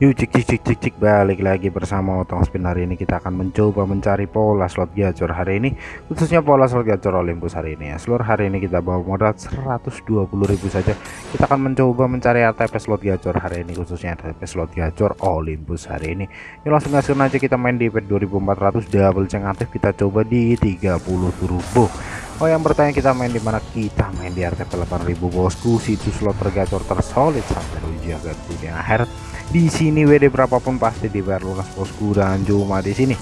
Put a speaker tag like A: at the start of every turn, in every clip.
A: Yuk cik cik cik cik cik balik lagi bersama Otong Spin. Hari ini kita akan mencoba mencari pola slot gacor hari ini khususnya pola slot gacor Olympus hari ini. Ya seluruh hari ini kita bawa modal 120.000 saja. Kita akan mencoba mencari RTP slot gacor hari ini khususnya RTP slot gacor Olympus hari ini. Yuk langsung gaskan aja kita main di pet 2400 double ceng aktif kita coba di 30 turbo Oh yang bertanya kita main di mana? Kita main di RTP 8000 bosku. Situs slot tergacor tersolid sampai ujian dunia akhirat di sini WD berapapun pasti dibayar lunas bosku. Dan cuma di sini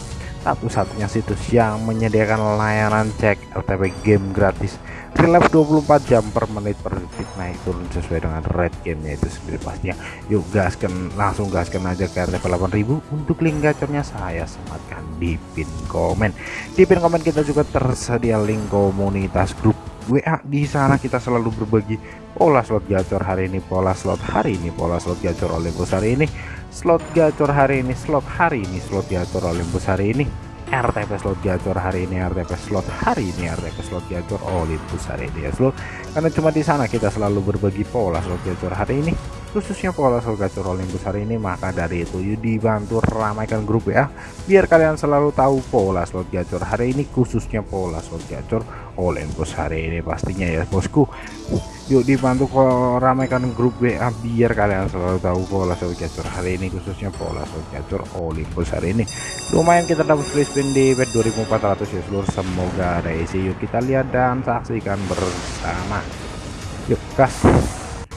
A: satu-satunya situs yang menyediakan layanan cek LTP game gratis. Relive 24 jam per menit per detik. Naik turun sesuai dengan red gamenya itu sendiri pastinya. Yuk gaskan langsung gaskan aja ke RTP 8000 untuk link gacornya saya sematkan di pin komen. Di pin komen kita juga tersedia link komunitas grup WA di sana kita selalu berbagi pola slot gacor hari ini pola slot hari ini pola slot gacor Olympus hari ini slot gacor hari ini slot hari ini slot gacor Olympus hari ini RTP slot gacor hari ini RTP slot hari ini RTP slot gacor Olympus hari ini ya slot karena cuma di sana kita selalu berbagi pola slot gacor hari ini khususnya pola gacor Olympus hari ini maka dari itu yuk dibantu ramaikan grup ya biar kalian selalu tahu pola slot gacor hari ini khususnya pola slot gacor Olympus hari ini pastinya ya bosku. Yuk dibantu ramaikan grup WA biar kalian selalu tahu pola slot gacor hari ini khususnya pola slot gacor Olympus hari ini. Lumayan kita dapat free spin di bet 2400 ya seluruh. Semoga ada isi. Yuk kita lihat dan saksikan bersama. Yuk gas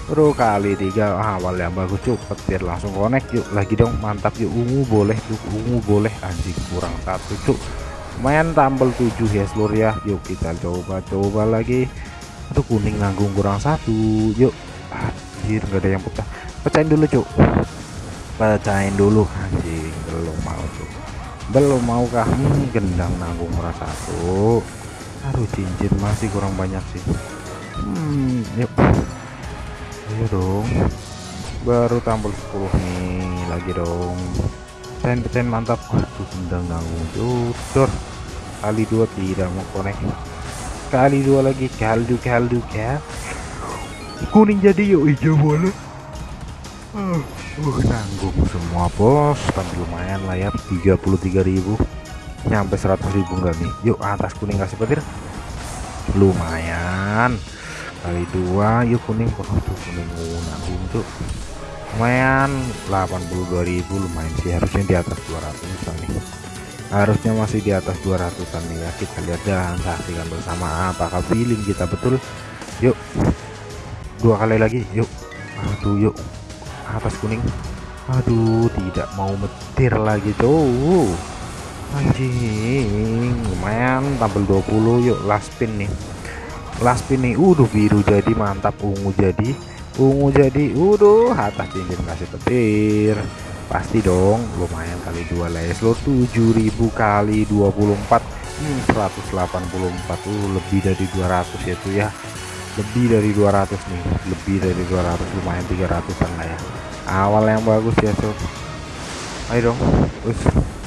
A: Bro kali tiga awal yang bagus cuk petir langsung connect yuk lagi dong mantap yuk ungu boleh yuk ungu boleh anjing kurang satu cuk lumayan tambal 7 ya seluruh ya. Yuk kita coba-coba lagi. Aduh kuning nanggung kurang satu yuk. Anjir nggak ada yang pecah. Pecahin dulu cuk. Pecahin dulu anjing belum mau cuk. Belum mau kah hmm, gendang nanggung kurang satu. Aduh cincin masih kurang banyak sih. Hmm, yuk ayo dong. Baru tampil 10 nih lagi dong. Pen pen mantap. Waduh gendang nanggung judor kali dua tidak mau connect kali dua lagi kaldu kaldu ya kuning jadi yuk hijau boleh uh, uh nanggung semua bos. Tapi lumayan lah ya 33.000 nyampe 100.000 enggak nih? Yuk atas kuning kasih petir. Lumayan kali dua yuk kuning tuh kuning nanggung tuh lumayan 82.000 lumayan sih. Harusnya di atas 200 nih. Harusnya masih di atas 200an nih ya. Kita lihat dan saksikan bersama apakah feeling kita betul yuk. Dua kali lagi yuk. Aduh yuk. Atas kuning. Aduh tidak mau metir lagi tuh anjing lumayan tampil 20 yuk. Last spin nih last spin nih udah biru jadi mantap. Ungu jadi ungu jadi. Udah atas cincin kasih petir. Pasti dong lumayan kali dua leslo 7000 kali 24 hmm, 184 tuh lebih dari 200 ya tuh ya. Lebih dari 200 nih. Lebih dari 200 lumayan 300an lah ya. Awal yang bagus ya sob. Ayo dong. Ush.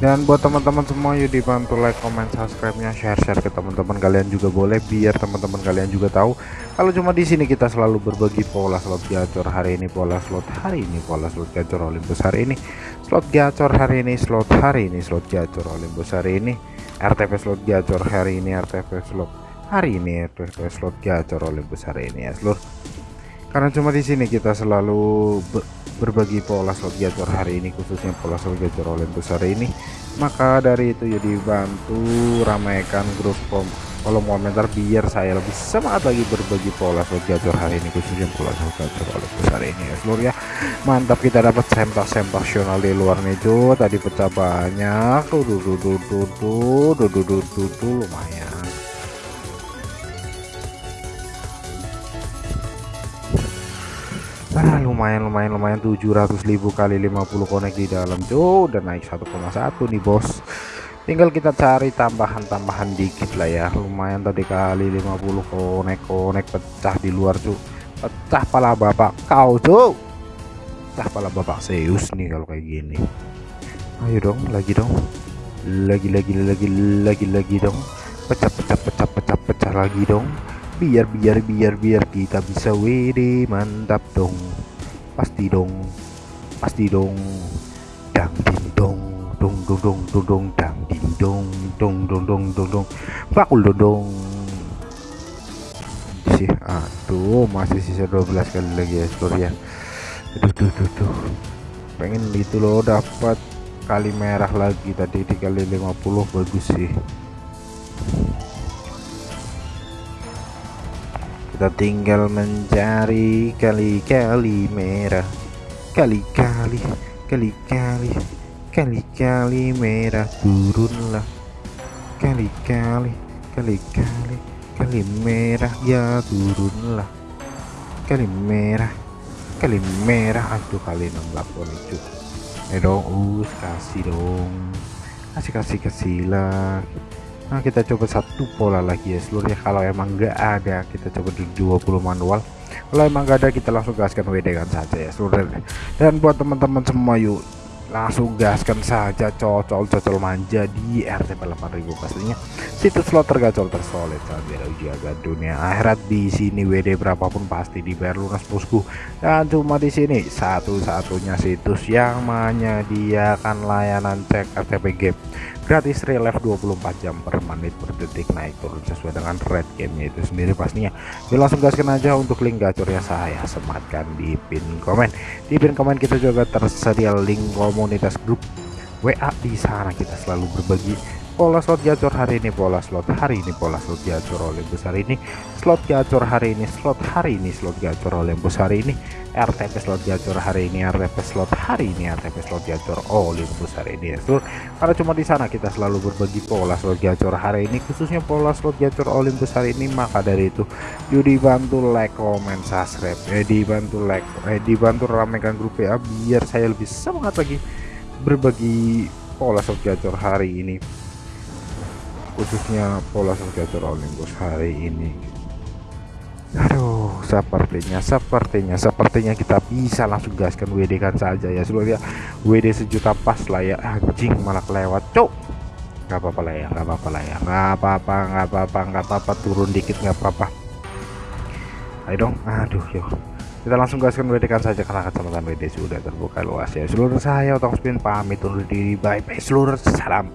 A: Dan buat teman-teman semua yuk dibantu like comment subscribe nya share share ke teman-teman kalian juga boleh biar teman-teman kalian juga tahu. Kalau cuma di sini kita selalu berbagi pola slot gacor hari ini pola slot hari ini pola slot gacor Olympus hari ini. Slot gacor hari ini slot hari ini slot gacor Olympus hari ini. RTP slot gacor hari ini RTP slot hari ini RTP slot gacor Olympus hari ini ya seluruh karena cuma di sini kita selalu berbagi pola slot gacor hari ini khususnya pola slot gacor Olympus hari ini maka dari itu ya dibantu ramaikan grup kom kolom komentar biar saya lebih semangat lagi berbagi pola slot gacor hari ini khususnya pola slot gacor Olympus hari ini ya seluruh ya mantap kita dapat sempak-sempaksional di luar cuy tadi pecah banyak tuh tuh ah lumayan lumayan lumayan. 700.000 kali 50 konek di dalam tuh udah naik 1,1 nih bos. Tinggal kita cari tambahan-tambahan dikit lah ya. Lumayan tadi kali 50 konek konek pecah di luar tuh pecah pala bapak kau tuh pecah pala bapak Zeus nih kalau kayak gini. Ayo dong lagi dong. Lagi lagi lagi lagi lagi dong. Pecah pecah pecah pecah pecah lagi dong biar biar biar biar kita bisa WD mantap dong. Pasti dong. Pasti dong. Dang ding dong. Dong dong dong dong dong. Dang ding dong. Dong dong dong dong dong. Bakul dong dong. Sih aduh masih sisa 12 kali lagi ya seluruh ya. Aduh tuh tuh tuh. Pengen itu loh dapat kali merah lagi tadi dikali 50 bagus sih kita tinggal mencari kali-kali merah. Kali-kali kali-kali kali-kali merah turunlah. Kali-kali kali-kali kali merah ya turunlah. Kali merah kali merah. Aduh kali 68 lucu. Eh dong us kasih dong. Kasih kasih kasih lah nah kita coba satu pola lagi ya. Seluruhnya kalau emang nggak ada kita coba di 20 manual. Kalau emang nggak ada kita langsung gaskan WD kan saja ya seluruh dan buat teman-teman semua yuk langsung gaskan saja cocol-cocol manja di RTP 8000 pastinya. Situs slot tergacor tersolid saat jaga dunia akhirat. Di sini WD berapapun pasti dibayar lunas bosku. Dan cuma di sini satu-satunya situs yang menyediakan layanan cek RTP game. Gratis relive 24 jam per menit per detik naik turun sesuai dengan red gamenya itu sendiri pastinya. Jadi langsung gaskan aja untuk link gacornya saya sematkan di pin komen. Di pin komen kita juga tersedia link komunitas grup WA di sana. Kita selalu berbagi pola slot gacor hari ini pola slot hari ini pola slot gacor oleh besar ini slot gacor hari ini slot hari ini slot gacor oleh besar ini RTP slot gacor hari ini RTP slot hari ini RTP slot gacor Olympus hari ini ya seluruh karena cuma di sana kita selalu berbagi pola slot gacor hari ini khususnya pola slot gacor Olympus hari ini maka dari itu yuk dibantu like comment subscribe eh dibantu like eh dibantu ramekan grup ya biar saya lebih semangat lagi berbagi pola slot gacor hari ini khususnya pola gacor Olympus hari ini Aduh, sepertinya, sepertinya, sepertinya kita bisa langsung gaskan WD kan saja ya seluruh ya. WD sejuta pas lah ya, anjing malah kelewat, cok. Gak apa-apa lah ya, gak apa-apa lah ya, gak apa-apa, gak apa-apa, gak apa-apa, turun dikit gak apa-apa. Ayo dong, aduh yuk. Kita langsung gaskan WD kan saja karena kacamata WD sudah terbuka luas ya. Seluruh saya otong spin pamit undur diri, bye bye seluruh salam.